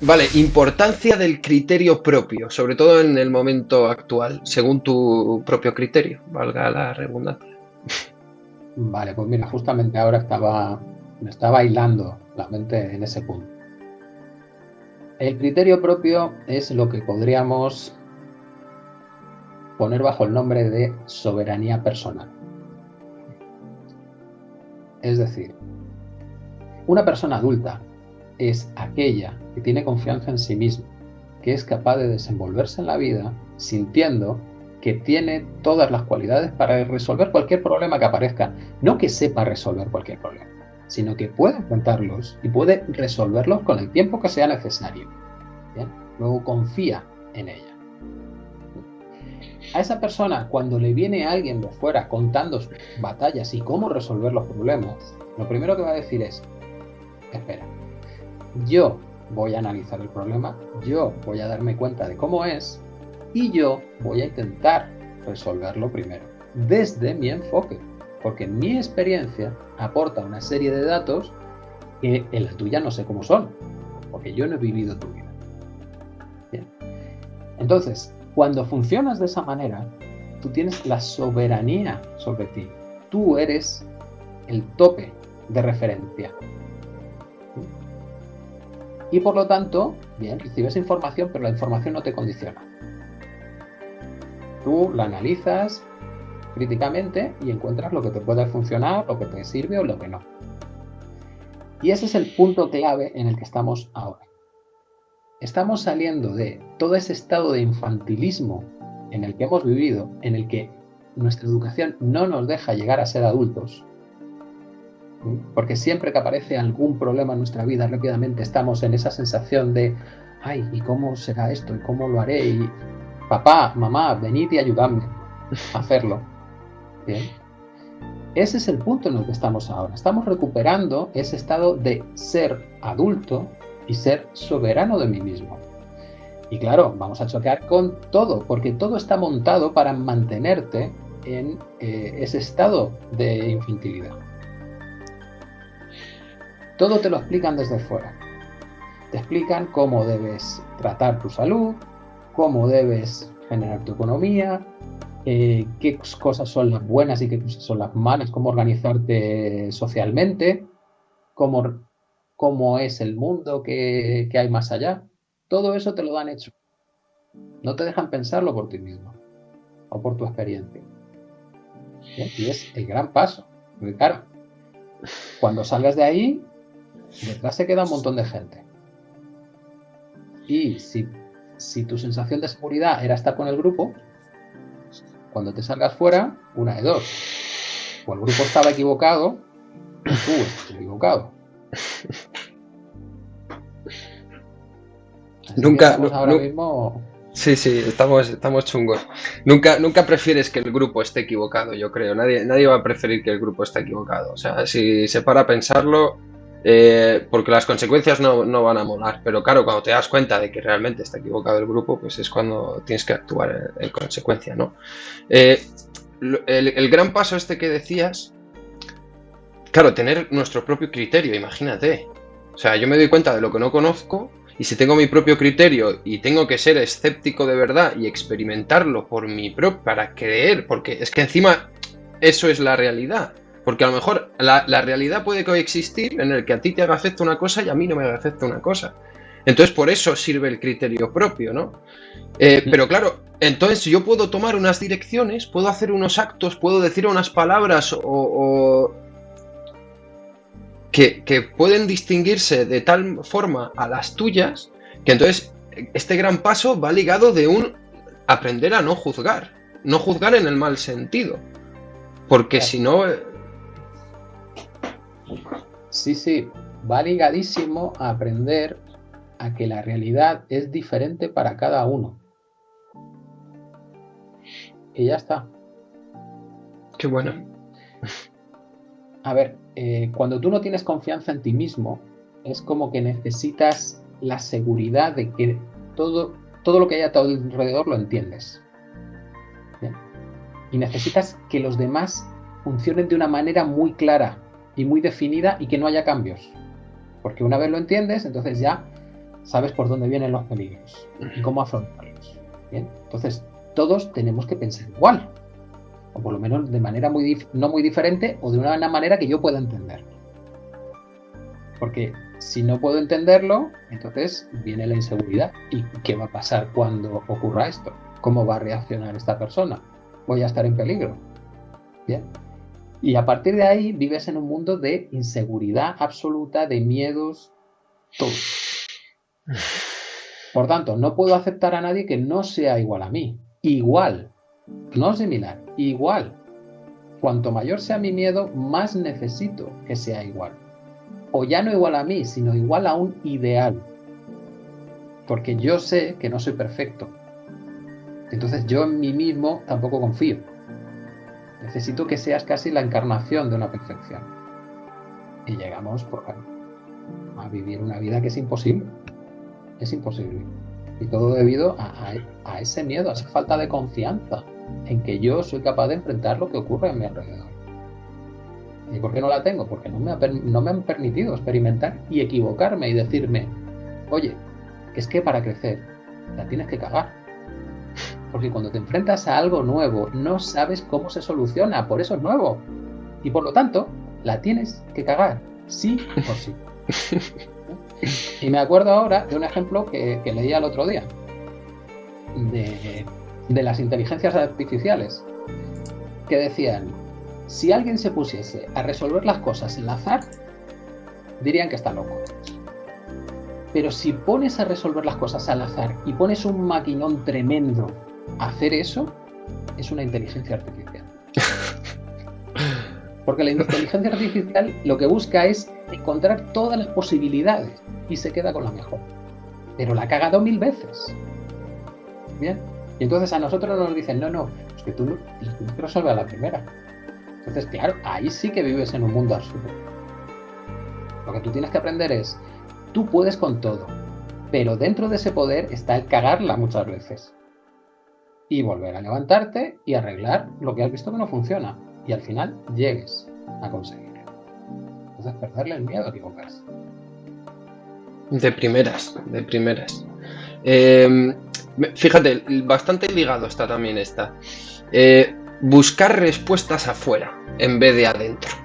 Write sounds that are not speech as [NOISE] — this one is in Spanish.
Vale, importancia del criterio propio, sobre todo en el momento actual, según tu propio criterio, valga la redundancia. Vale, pues mira, justamente ahora estaba, me estaba hilando la mente en ese punto. El criterio propio es lo que podríamos poner bajo el nombre de soberanía personal. Es decir, una persona adulta es aquella que tiene confianza en sí misma, que es capaz de desenvolverse en la vida sintiendo que tiene todas las cualidades para resolver cualquier problema que aparezca. No que sepa resolver cualquier problema, sino que puede enfrentarlos y puede resolverlos con el tiempo que sea necesario. Luego confía en ella. A esa persona, cuando le viene alguien de fuera contando sus batallas y cómo resolver los problemas, lo primero que va a decir es, espera, yo voy a analizar el problema, yo voy a darme cuenta de cómo es y yo voy a intentar resolverlo primero, desde mi enfoque, porque mi experiencia aporta una serie de datos que en la tuya no sé cómo son, porque yo no he vivido tu vida. Entonces, cuando funcionas de esa manera, tú tienes la soberanía sobre ti. Tú eres el tope de referencia. Y por lo tanto, bien, recibes información, pero la información no te condiciona. Tú la analizas críticamente y encuentras lo que te puede funcionar, lo que te sirve o lo que no. Y ese es el punto clave en el que estamos ahora. Estamos saliendo de todo ese estado de infantilismo en el que hemos vivido, en el que nuestra educación no nos deja llegar a ser adultos, porque siempre que aparece algún problema en nuestra vida, rápidamente estamos en esa sensación de, ay, ¿y cómo será esto? ¿Y cómo lo haré? Y papá, mamá, venid y ayudadme a hacerlo. Ese es el punto en el que estamos ahora. Estamos recuperando ese estado de ser adulto y ser soberano de mí mismo. Y claro, vamos a chocar con todo, porque todo está montado para mantenerte en eh, ese estado de infantilidad. Todo te lo explican desde fuera. Te explican cómo debes tratar tu salud, cómo debes generar tu economía, eh, qué cosas son las buenas y qué cosas son las malas, cómo organizarte socialmente, cómo, cómo es el mundo que, hay más allá. Todo eso te lo dan hecho. No te dejan pensarlo por ti mismo o por tu experiencia. Y es el gran paso. Porque claro, cuando salgas de ahí, detrás se queda un montón de gente. Y si, si tu sensación de seguridad era estar con el grupo, cuando te salgas fuera, una de dos. O el grupo estaba equivocado, o tú estás equivocado. nunca. ahora mismo. Sí, sí, estamos, estamos chungos. Nunca, nunca prefieres que el grupo esté equivocado, yo creo. Nadie, nadie va a preferir que el grupo esté equivocado. O sea, si se para a pensarlo, eh, porque las consecuencias no, van a molar. Pero claro, cuando te das cuenta de que realmente está equivocado el grupo, pues es cuando tienes que actuar en, consecuencia, ¿no? Eh, el, gran paso este que decías, claro, tener nuestro propio criterio, imagínate. O sea, yo me doy cuenta de lo que no conozco y si tengo mi propio criterio y tengo que ser escéptico de verdad y experimentarlo por mi propio, para creer, porque es que encima eso es la realidad. Porque a lo mejor la, realidad puede coexistir en el que a ti te haga efecto una cosa y a mí no me haga efecto una cosa. Entonces por eso sirve el criterio propio, ¿no? Eh, pero claro, entonces yo puedo tomar unas direcciones, puedo hacer unos actos, puedo decir unas palabras o, que, que, pueden distinguirse de tal forma a las tuyas que entonces este gran paso va ligado de un aprender a no juzgar, no juzgar en el mal sentido, porque si no Sí, sí, va ligadísimo a aprender a que la realidad es diferente para cada uno. Y ya está. Qué bueno. A ver, eh, cuando tú no tienes confianza en ti mismo, es como que necesitas la seguridad de que todo, todo lo que hay a tu alrededor lo entiendes. Y necesitas que los demás funcionen de una manera muy clara, y muy definida y que no haya cambios. Porque una vez lo entiendes, entonces ya sabes por dónde vienen los peligros y cómo afrontarlos. ¿bien? Entonces, todos tenemos que pensar igual, o por lo menos de manera muy no muy diferente o de una manera que yo pueda entender. Porque si no puedo entenderlo, entonces viene la inseguridad. ¿Y qué va a pasar cuando ocurra esto? ¿Cómo va a reaccionar esta persona? ¿Voy a estar en peligro? Bien. Y a partir de ahí vives en un mundo de inseguridad absoluta, de miedos, todo. Por tanto, no puedo aceptar a nadie que no sea igual a mí. Igual. No similar, igual. Cuanto mayor sea mi miedo, más necesito que sea igual. O ya no igual a mí, sino igual a un ideal. Porque yo sé que no soy perfecto. Entonces yo en mí mismo tampoco confío. Necesito que seas casi la encarnación de una perfección. Y llegamos, por a vivir una vida que es imposible. Es imposible. Y todo debido a, ese miedo, a esa falta de confianza en que yo soy capaz de enfrentar lo que ocurre a mi alrededor. ¿Y por qué no la tengo? Porque no me, no me han permitido experimentar y equivocarme y decirme, oye, es que para crecer la tienes que cagar. Porque cuando te enfrentas a algo nuevo, no sabes cómo se soluciona, por eso es nuevo. Y por lo tanto, la tienes que cagar, sí o sí. [LAUGHS] Y me acuerdo ahora de un ejemplo que, leía el otro día, de, de las inteligencias artificiales, que decían, si alguien se pusiese a resolver las cosas en azar, dirían que está loco. Pero si pones a resolver las cosas al azar y pones un maquinón tremendo hacer eso, es una inteligencia artificial. [LAUGHS] Porque la inteligencia artificial lo que busca es encontrar todas las posibilidades y se queda con la mejor. Pero la ha cagado mil veces. Bien. Y entonces a nosotros nos dicen, no, no, es que tú, tú resuelves a la primera. Entonces, claro, ahí sí que vives en un mundo absurdo. Lo que tú tienes que aprender es, tú puedes con todo, pero dentro de ese poder está el cagarla muchas veces. Y volver a levantarte y arreglar lo que has visto que no funciona. Y al final llegues a conseguirlo. Entonces, perderle el miedo a equivocarse. De primeras, de primeras. Eh, fíjate, bastante ligado está también esta. Eh, buscar respuestas afuera en vez de adentro.